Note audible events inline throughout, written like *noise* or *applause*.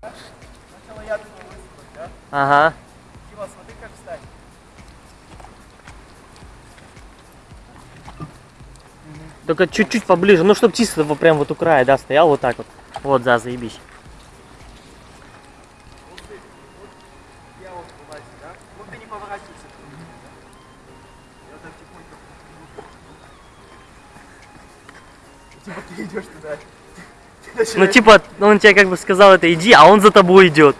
Сначала я думал высыпать, да? Ага. Дима, смотри, как встать. Только чуть-чуть поближе, ну чтоб чисто прям вот у края, да, стоял вот так вот. Вот, да, заебись. Типа ты идешь туда. Ну типа, он тебе как бы сказал это иди, а он за тобой идет.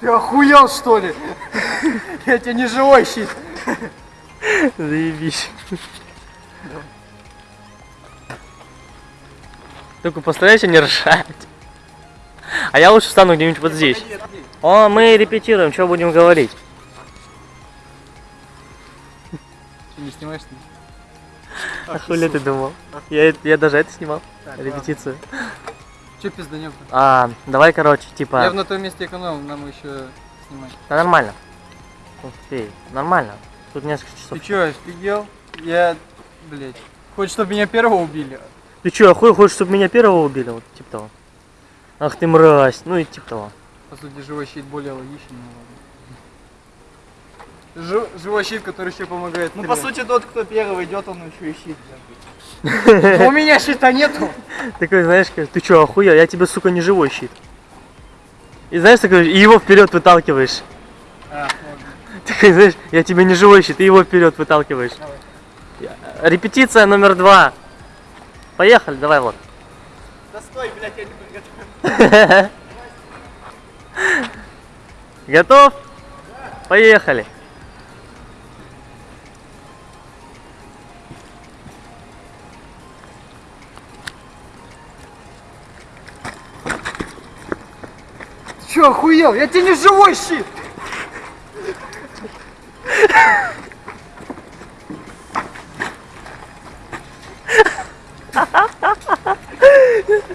Ты охуел что ли? *laughs* Я тебе не живой щит. Заебись. *laughs* Только постарайся не ржать. А я лучше встану где-нибудь вот здесь. О, мы репетируем, что будем говорить. Ты не снимаешь? А хули ты думал? Я, я даже это снимал, Так, репетицию. Че пизданем А, давай, короче, типа... Я на том месте экономил, нам еще снимать. Да нормально. Ты, нормально. Тут несколько часов. Ты че, офигел? Я, блять, хочешь, чтобы меня первого убили? Ты чё, охуел, хочешь, чтобы меня первого убили? Вот, типа того. Ах ты мразь, ну и типа того. По сути, живой щит более логичный, но ладно. Жи- живой щит, который еще помогает. Ну, по сути, тот, кто первый идет, он еще и щит. *laughs* У меня щита нету. Такой, знаешь, ты чё, охуел, я тебе, сука, не живой щит. И знаешь, такой, и его вперед выталкиваешь. А. Такой, знаешь, я тебе не живой щит, и его вперед выталкиваешь. Я- Репетиция номер два. Поехали, давай вот. Да стой, блядь, я не подготовлен. *laughs* Готов? Поехали. Че, охуел? Я тебе не живой щит.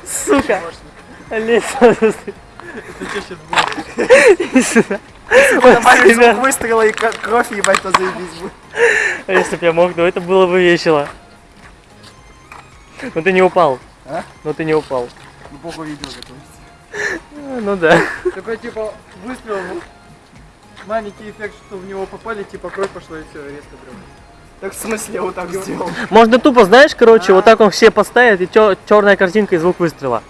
Сука. Лезь, Это что сейчас будет? иди сюда. Добавишь звук выстрела и кровь ебать, то заебись будет. а Если бы я мог, то это было бы весело. Но ты не упал. А? Но ты не упал. Ну, похуй видео готовится. *laughs* Ну да. Такой, типа, выстрел, ну, маленький эффект, что в него попали, типа, кровь пошла и все, резко прям. Так в смысле я вот так сделал? Можно тупо, знаешь, короче, вот так он все поставит, и черная картинка и звук выстрела.